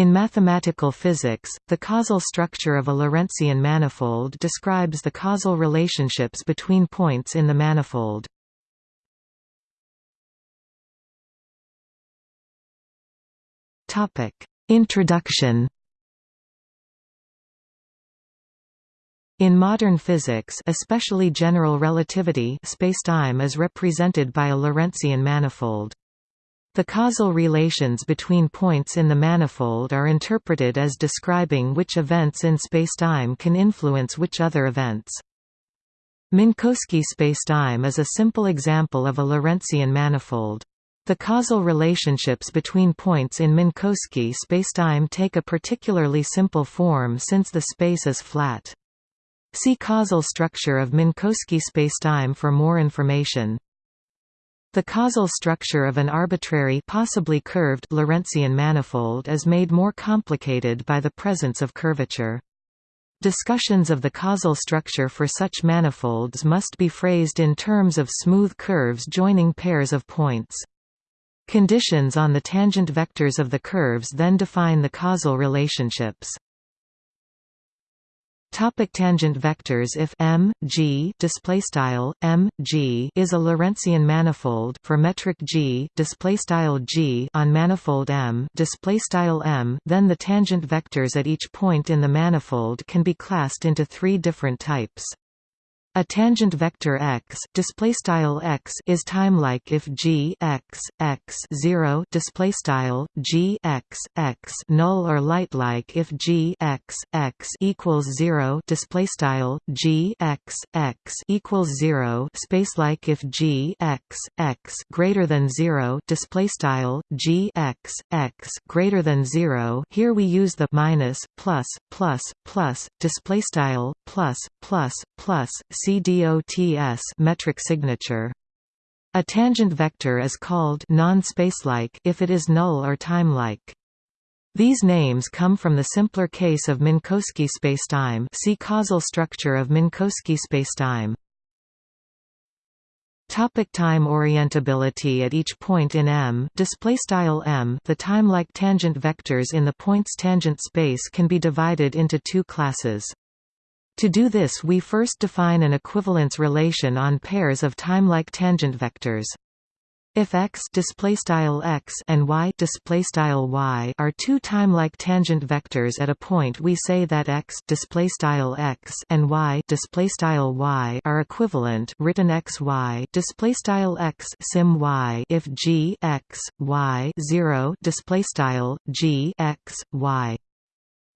In mathematical physics, the causal structure of a Lorentzian manifold describes the causal relationships between points in the manifold. Introduction In modern physics especially general relativity spacetime is represented by a Lorentzian manifold. The causal relations between points in the manifold are interpreted as describing which events in spacetime can influence which other events. Minkowski spacetime is a simple example of a Lorentzian manifold. The causal relationships between points in Minkowski spacetime take a particularly simple form since the space is flat. See causal structure of Minkowski spacetime for more information. The causal structure of an arbitrary possibly curved Lorentzian manifold is made more complicated by the presence of curvature. Discussions of the causal structure for such manifolds must be phrased in terms of smooth curves joining pairs of points. Conditions on the tangent vectors of the curves then define the causal relationships. Topic tangent vectors If M G display style M G is a Lorentzian manifold for metric G display style G on manifold M display style M then the tangent vectors at each point in the manifold can be classed into three different types a tangent vector x, display style x, is timelike if g x x zero display style g x x null or lightlike if g x x equals zero display style g x x equals zero. Spacelike if g x x greater than zero display style g x x greater than zero. Here we use the minus plus plus plus display style plus plus plus CDOTS metric signature. A tangent vector is called non-spacelike if it is null or timelike. These names come from the simpler case of Minkowski spacetime. See causal structure of Minkowski spacetime. Topic time orientability at each point in M display style M the time-like tangent vectors in the point's tangent space can be divided into two classes to do this we first define an equivalence relation on pairs of time-like tangent vectors. If x x and y y are two time-like tangent vectors at a point, we say that x x and y y are equivalent. Written x y x sim y if g x y 0 g x y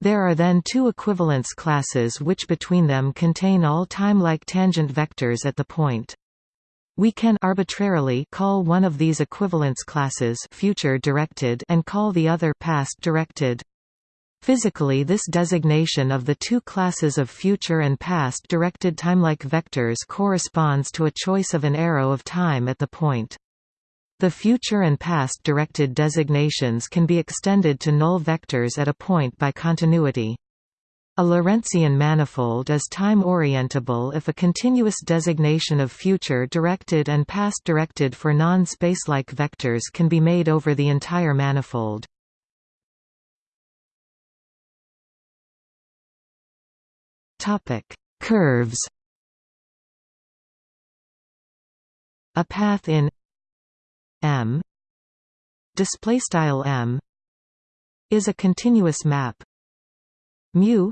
there are then two equivalence classes which between them contain all time-like tangent vectors at the point. We can arbitrarily call one of these equivalence classes future directed and call the other past directed. Physically this designation of the two classes of future and past directed timelike vectors corresponds to a choice of an arrow of time at the point. The future and past directed designations can be extended to null vectors at a point by continuity. A Lorentzian manifold is time-orientable if a continuous designation of future-directed and past-directed for non-spacelike vectors can be made over the entire manifold. Curves A path in M. Display style M. Is a continuous map. Mu.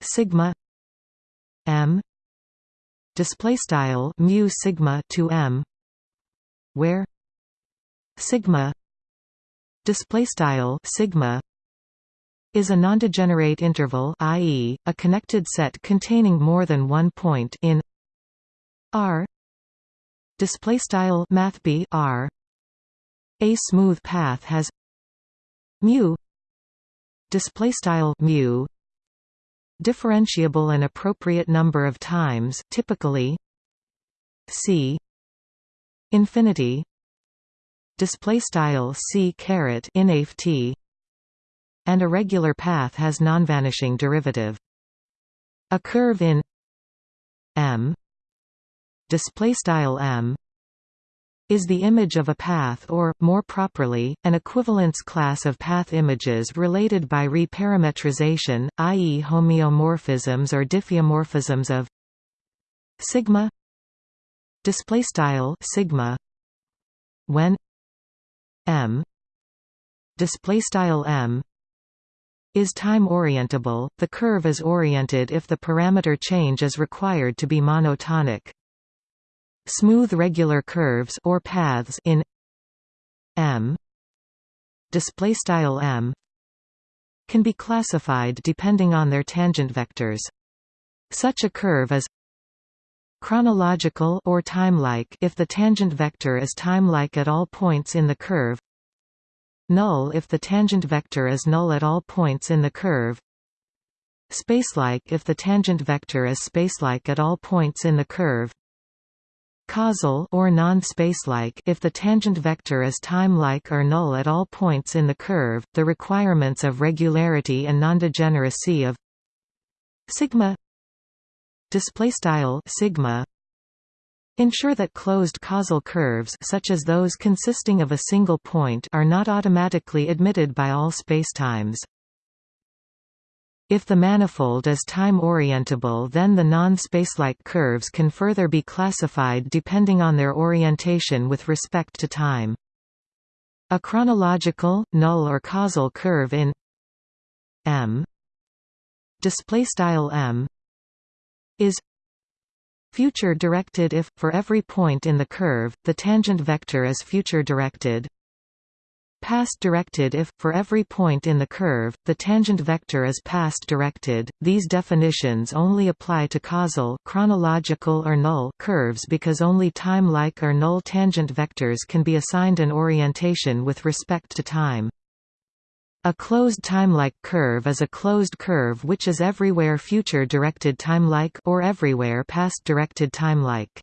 Sigma. M. Display style mu sigma to M. Where? Sigma. Display style sigma is a nondegenerate interval i.e., a connected set containing more than one point in R display style mathb r. A smooth path has mu display style mu differentiable an appropriate number of times typically c infinity display style c caret t and a regular path has non-vanishing derivative. A curve in m display style m is the image of a path or, more properly, an equivalence class of path images related by reparametrization, i.e. homeomorphisms or diffeomorphisms of sigma display style sigma when m display style m is time orientable the curve is oriented if the parameter change is required to be monotonic smooth regular curves or paths in m. Display style m can be classified depending on their tangent vectors. Such a curve is chronological or timelike if the tangent vector is timelike at all points in the curve null if the tangent vector is null at all points in the curve spacelike if the tangent vector is spacelike at all points in the curve causal or non-spacelike if the tangent vector is timelike or null at all points in the curve the requirements of regularity and nondegeneracy of sigma display style sigma ensure that closed causal curves such as those consisting of a single point are not automatically admitted by all spacetimes if the manifold is time-orientable then the non-spacelike curves can further be classified depending on their orientation with respect to time. A chronological, null or causal curve in M M is future directed if, for every point in the curve, the tangent vector is future directed past directed if, for every point in the curve, the tangent vector is past directed. These definitions only apply to causal chronological or null curves because only time-like or null tangent vectors can be assigned an orientation with respect to time. A closed timelike curve is a closed curve which is everywhere future-directed timelike or everywhere past-directed timelike.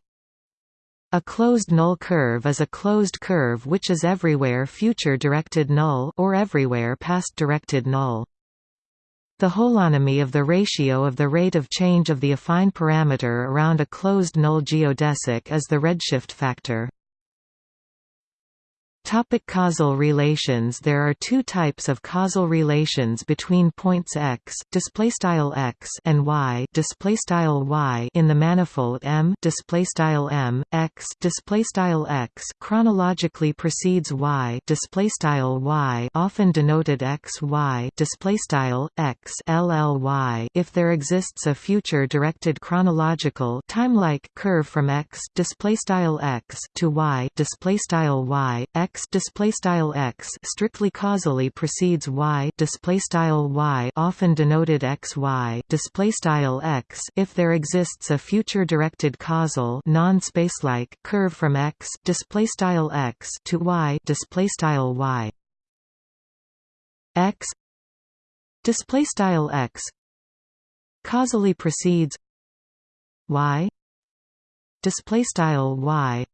A closed null curve is a closed curve which is everywhere future-directed null or everywhere past-directed null. The holonomy of the ratio of the rate of change of the affine parameter around a closed null geodesic is the redshift factor. Topic causal relations. There are two types of causal relations between points x, x and y, y in the manifold M, M x, x chronologically precedes y, y often denoted x y, x LLY if there exists a future directed chronological timelike curve from x, x to y, y x x display style x strictly causally precedes y display style y often denoted xy display style x. If there exists a future directed causal non-spacelike curve from x display style x to y display style y. X display style x causally precedes y display style y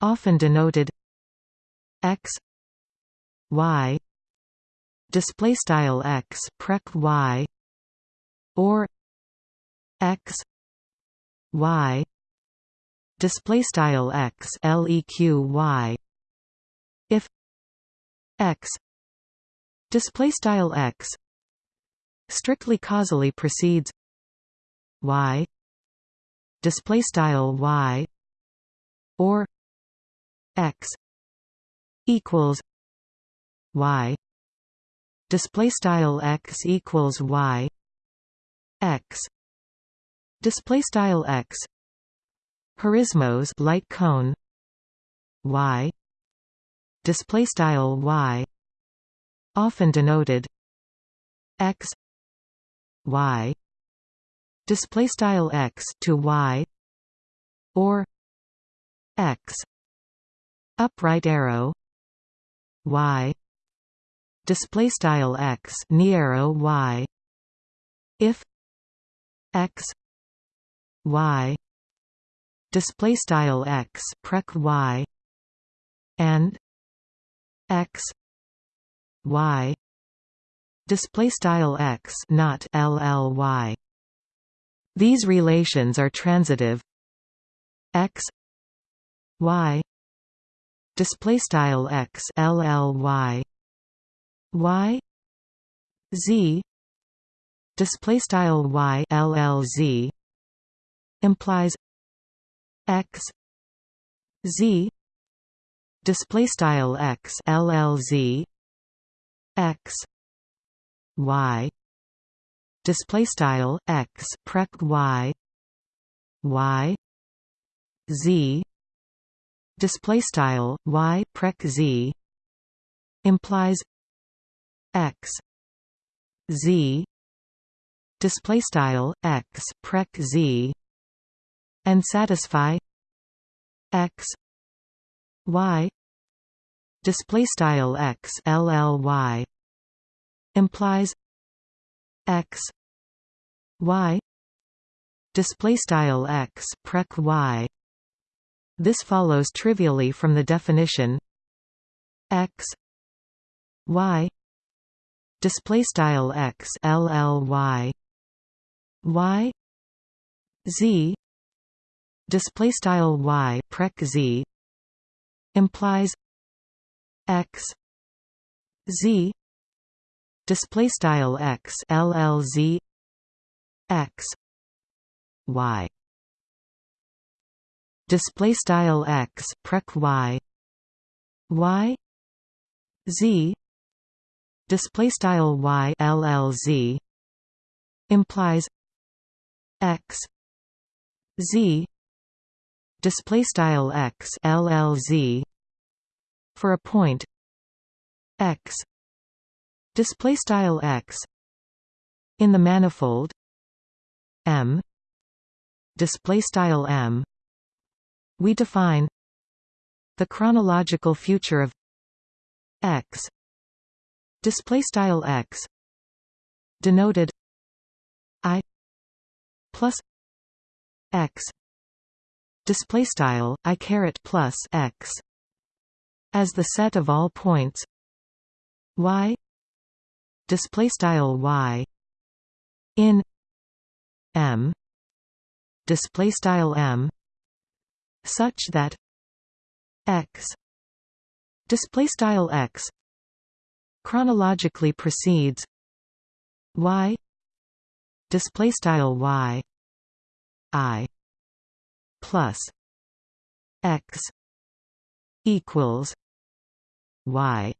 often denoted x y display style x prec y or x y display style x leq y if x display style x strictly causally precedes y display style y or x equals y. Display style x equals y. X. Display style x. Horismos light cone. Y. Display style y. Often denoted x. Y. Display style x to y. Or x. Upright arrow y. Display style x arrow y. If x y. Display style x prec y. And x y. Display style x not lly these relations are transitive. X y display style x lly y z display style y llz implies x z display style x llz x y display style x prec y y z display style y prec z implies x z display style x prec z and satisfy x y display style x lly implies x y display style x prec y this follows trivially from the definition x y display style x lly y z display style y prec z implies x z display style x llz x y display style x prec y. Y. Z. Display style y llz implies x. Z. Display style x llz for a point x. Display style x. In the manifold m. Display style m we define the chronological future of x. Display style x. Denoted i plus x. Display style i caret plus x. As the set of all points. Y. Display style y. In m. Display style m such that x display style x chronologically precedes y display style y i plus x equals y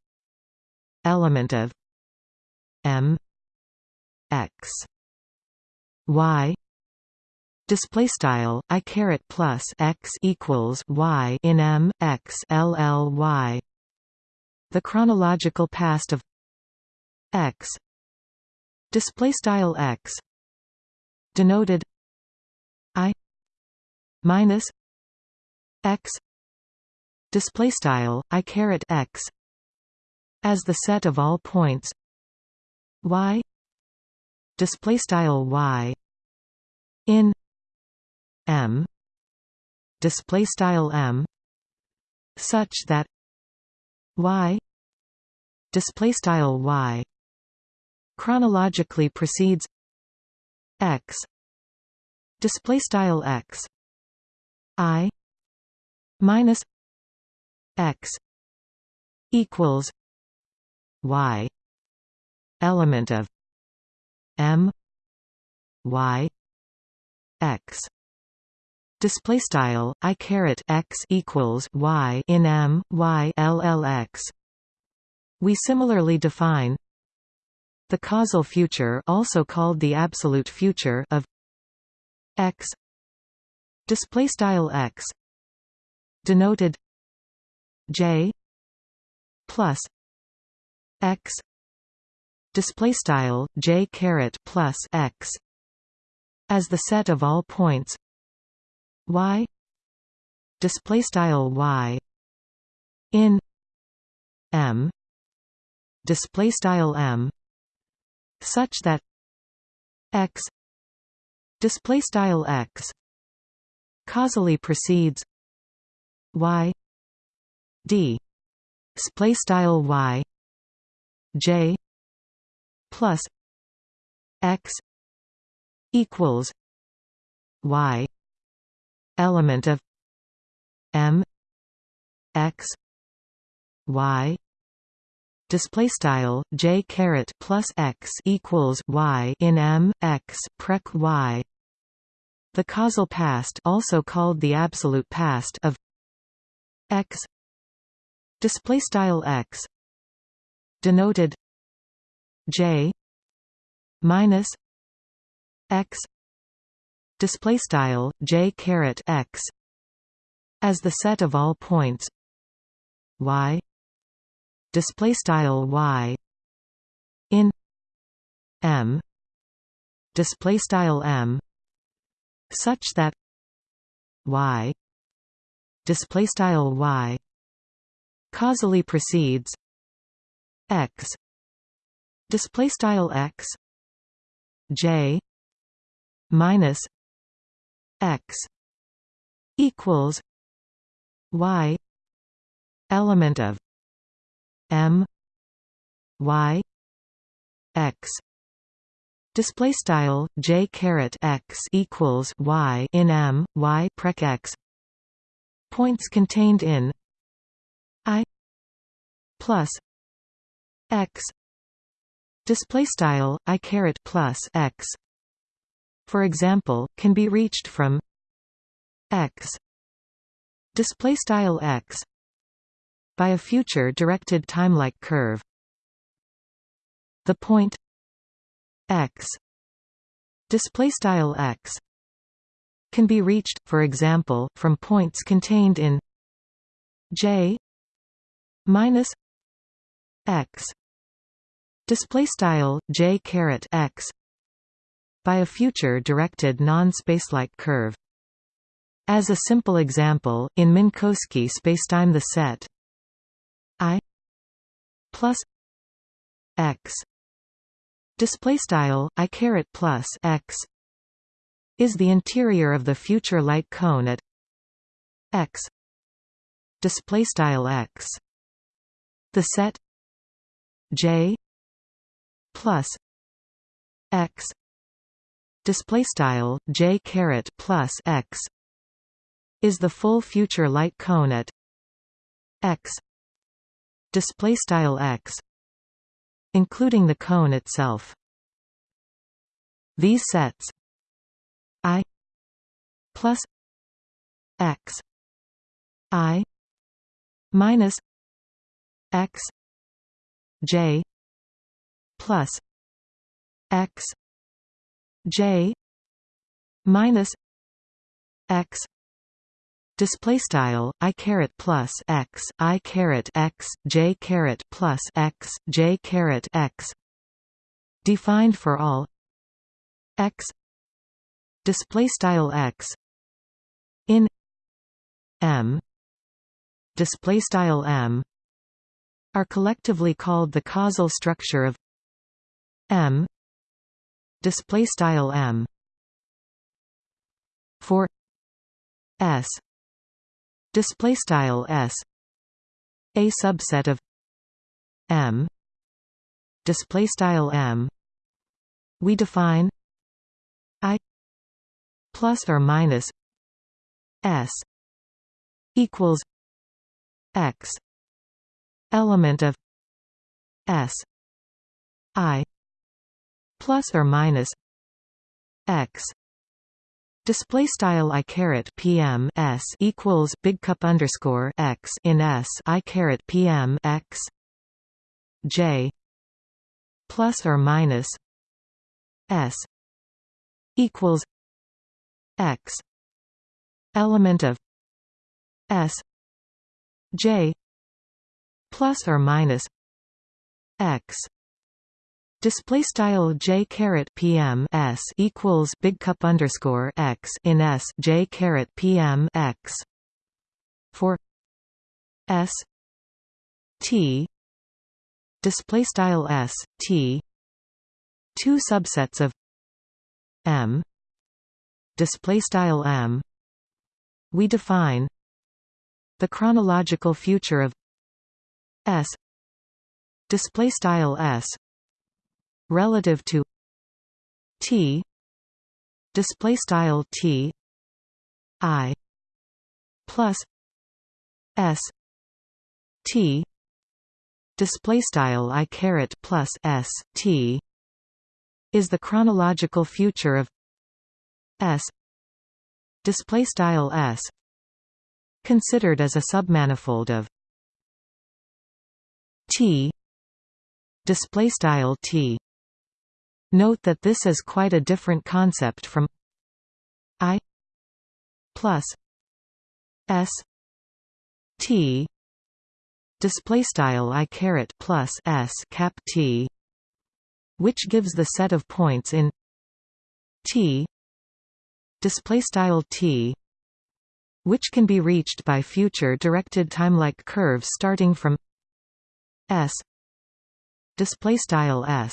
element of m x y display style i caret plus x equals y in m x l l y. The chronological past of x. Display style x. Denoted i minus x. Display style i caret x. As the set of all points. Y. Display style y. In m. Display style m. Such that y. Display style y. Chronologically precedes x. Display style x. I. Minus x. Equals y. Element of m. Y. X display style i caret x equals y in m y llx we similarly define the causal future also called the absolute future of x. Display style x. Denoted j plus x. Display style j caret plus x. As the set of all points y display style y in m display style m such that x display style x causally precedes y d display style y j plus x equals y element of m x y. Display style j caret plus x equals y in m x prec y. The causal past also called the absolute past of x. Display style x. Denoted j minus x display style j caret x as the set of all points. Y display style y in m display style m such that y display style y causally precedes x display style x j minus x equals y element of m y x. Display style j caret x equals y in m y prec x. Points contained in i plus x. Display style i caret plus x for example can be reached from x. Display style x. By a future directed timelike curve. The point x. Display style x. Can be reached for example from points contained in j minus x. Display style j caret x by a future directed non-spacelike curve. As a simple example in Minkowski spacetime the set i plus x display style i caret plus x is the interior of the future light cone at x display style x. The set j plus x display style j caret plus x. Is the full future light cone at x. Display style x. Including the cone itself. These sets. I plus x. I minus x. J plus x j minus x Display style i caret plus x i caret x j caret plus x j caret x defined for all x display style x in m display style m are collectively called the causal structure of m display style m. For s. Display style s. A subset of m. Display style m. We define i plus or minus s equals x element of s i plus or minus x. Display style i caret PM s equals big cup underscore x in s i caret PM x J plus or minus s equals x element of s J plus or minus x Display style j caret pm s equals big cup underscore x in s j caret pm x. For s t display style s t two subsets of m display style m. We define the chronological future of s display style s relative to t display style t i plus s t display style i caret plus s t is the chronological future of s display style s considered as a submanifold of t display style t note that this is quite a different concept from i plus s t display style i caret plus s cap t which gives the set of points in t display style t which can be reached by future directed timelike curves starting from s display style s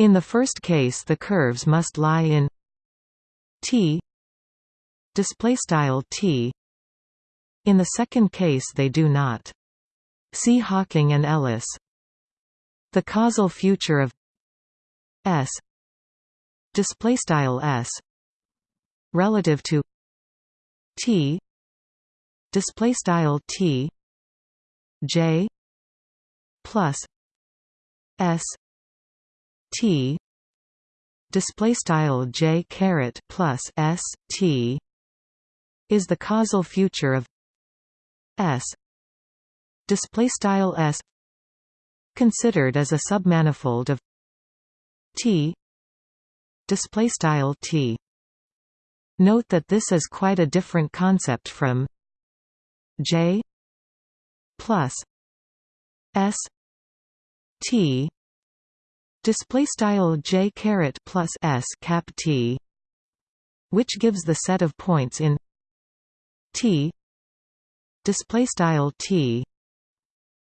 in the first case the curves must lie in t display style t in the second case they do not See Hawking and Ellis. The causal future of S display style S relative to T display style T J plus S T. Display style J caret plus S T is the causal future of S. Display style s considered as a submanifold of T. Display style T. Note that this is quite a different concept from J plus S T display style J caret plus S cap T which gives the set of points in T display style T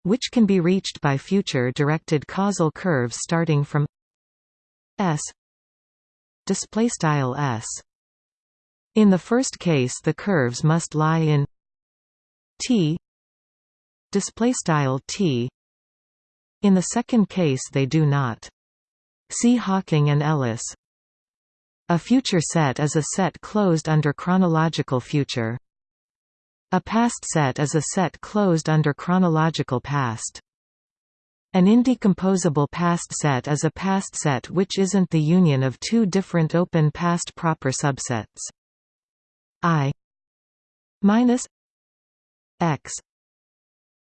which can be reached by future-directed causal curves starting from S display style S. In the first case the curves must lie in T display style T. In the second case they do not see Hawking and Ellis. A future set is a set closed under chronological future. A past set is a set closed under chronological past. An indecomposable past set is a past set which isn't the union of two different open past proper subsets. I. minus x.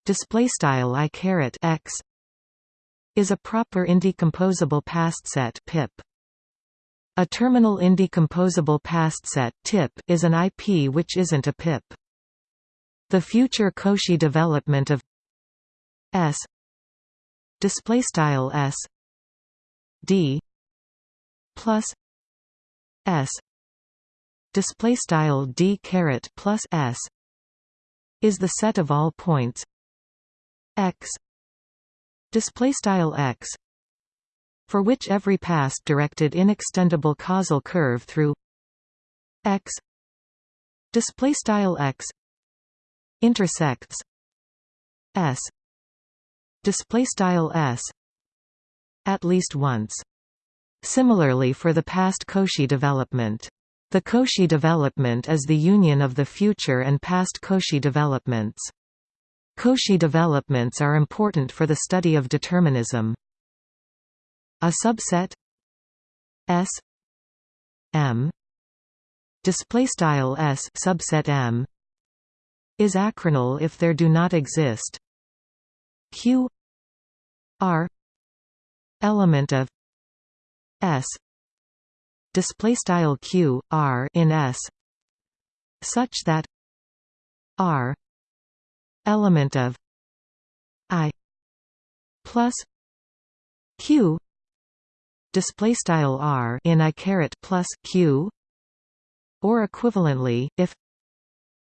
Display style i caret x is a proper indecomposable past set pip. A terminal indecomposable past set tip is an IP which isn't a pip. The future Cauchy development of S display style S D plus S display style D caret plus S is the set of all points X display style X for which every past directed inextendable causal curve through X display style X intersects s display style s at least once. Similarly for the past Cauchy development the Cauchy development is the union of the future and past Cauchy developments Cauchy developments are important for the study of determinism. A subset S M display style S subset M is achronal if there do not exist. Q r element of s display style q r in s such that r element of i plus q display style r in i caret plus q or equivalently if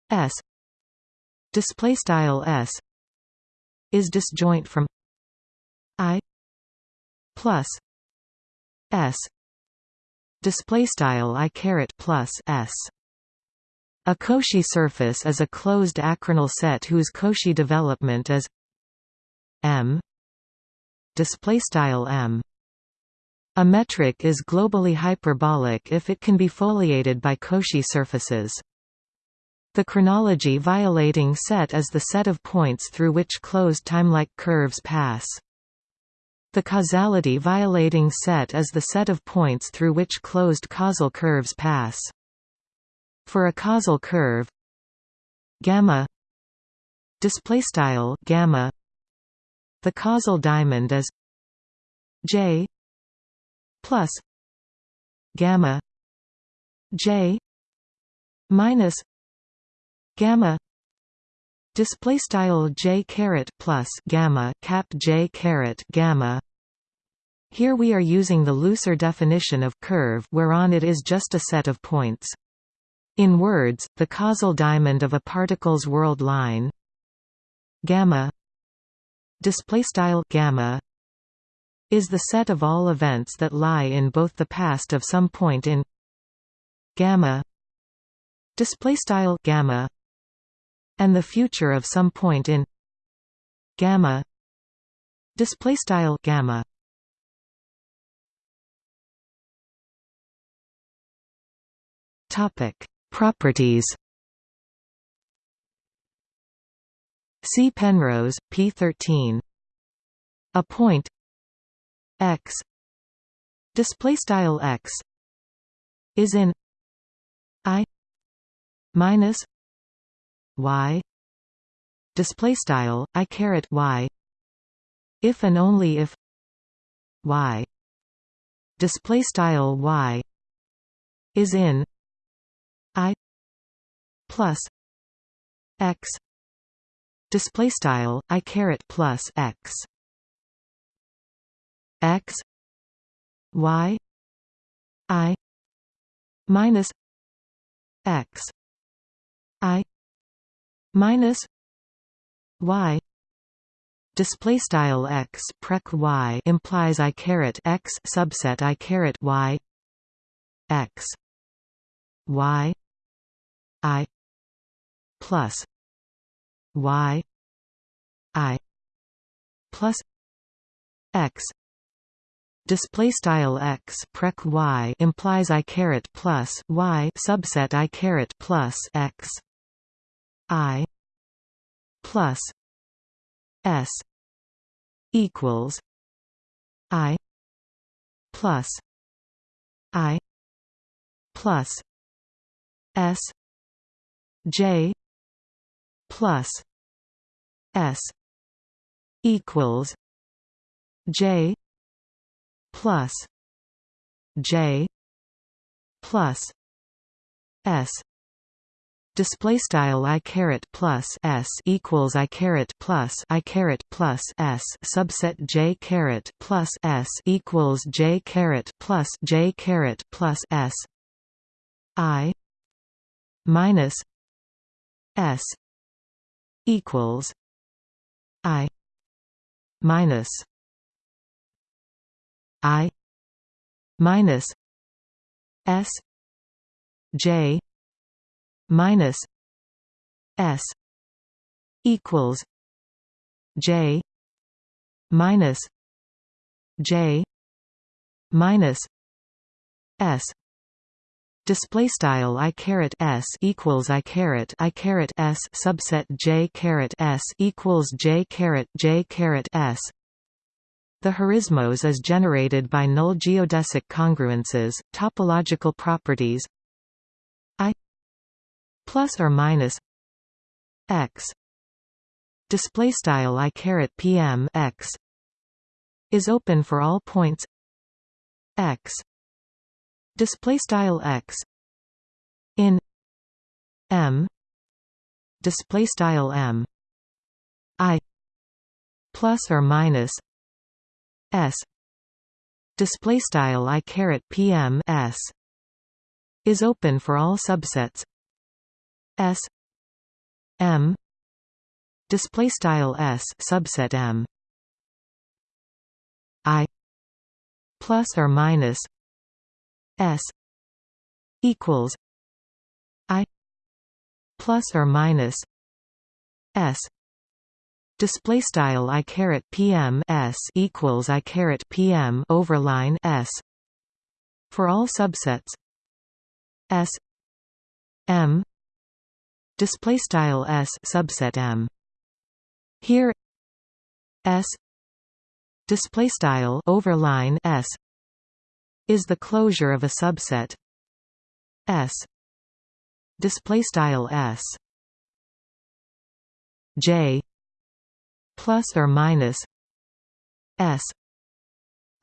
s display style s is disjoint from i plus s display style i caret plus s a Cauchy surface is a closed achronal set whose Cauchy development is m m a metric is globally hyperbolic if it can be foliated by Cauchy surfaces The chronology violating set is the set of points through which closed timelike curves pass. The causality violating set is the set of points through which closed causal curves pass. For a causal curve gamma display style gamma. The causal diamond is j plus gamma j minus gamma display style j caret plus gamma cap j caret gamma. Here we are using the looser definition of curve whereon it is just a set of points in words the causal diamond of a particle's world line gamma display style gamma is the set of all events that lie in both the past of some point in gamma display style gamma and the future of some point in gamma display style gamma. Topic properties. See Penrose p13 a point. X. Display style x. Is in. I. Minus. Y. Display style i caret y. If and only if. Y. Display style y. Is in plus x. Display style i caret plus x. X. Y. I. Minus x. I. Minus y. Display style x prec y implies i caret x subset i caret y. X. Y. I plus y i plus x. Display style x prec y implies i caret plus y subset i caret plus x I plus S equals I plus I plus S J plus S equals J plus J plus S. Display style i caret plus s equals i caret plus i caret plus s. Subset j caret plus s equals j caret plus j caret plus s. I minus s equals i minus i minus s j minus S equals J minus J minus S Display style i caret s equals i caret i caret s subset j caret s equals j caret j caret s. The horismos is generated by null geodesic congruences, topological properties, I plus or minus x display style i caret pm x is open for all points x display style x in m display style m i plus or minus s display style i caret pm s is open for all subsets. S M display style S subset M I plus or minus S equals I plus or minus S. Display style I caret PM S equals I caret PM overline S. For all subsets S M. Display style s subset m. Here s. Display style overline s is the closure of a subset. S. Display style s. J. Plus or minus s.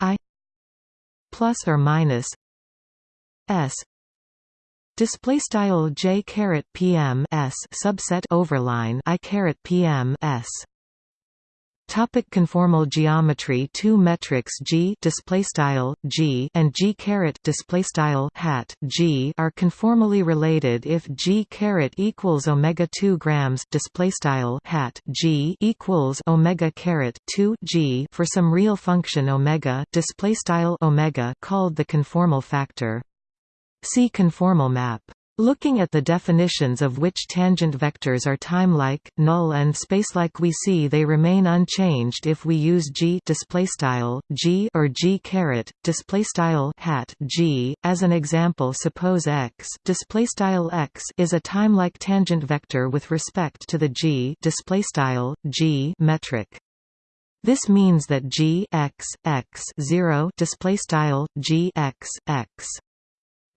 I. Plus or minus s. Display style j caret pm s subset overline i caret pm s Topic conformal geometry Two metrics g display style g and g caret display style hat g are conformally related if g caret equals omega 2 grams display style hat g equals omega caret 2 g for some real function omega display style omega called the conformal factor. See conformal map. Looking at the definitions of which tangent vectors are timelike, null and spacelike we see they remain unchanged if we use g g or g caret hat g. As an example suppose x x is a timelike tangent vector with respect to the g g metric. This means that g x x 0 display style g x x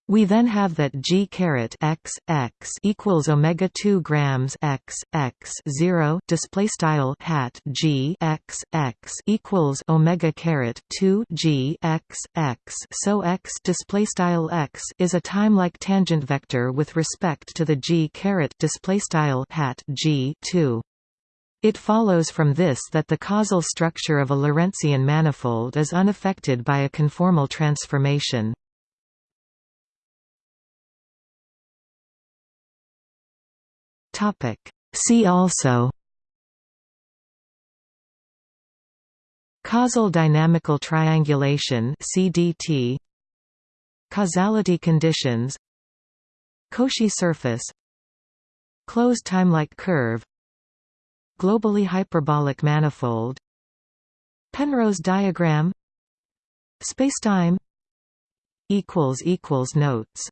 we then have that g caret x x equals omega 2 grams x x 0 display style hat g x x equals omega caret 2 g x x so x display style x is a timelike tangent vector with respect to the g caret display style hat g 2 it follows from this that the causal structure of a Lorentzian manifold is unaffected by a conformal transformation. Topic. See also Causal dynamical triangulation CDT Causality conditions. Cauchy surface. Closed timelike curve. Globally hyperbolic manifold. Penrose diagram. Spacetime. Equals equals notes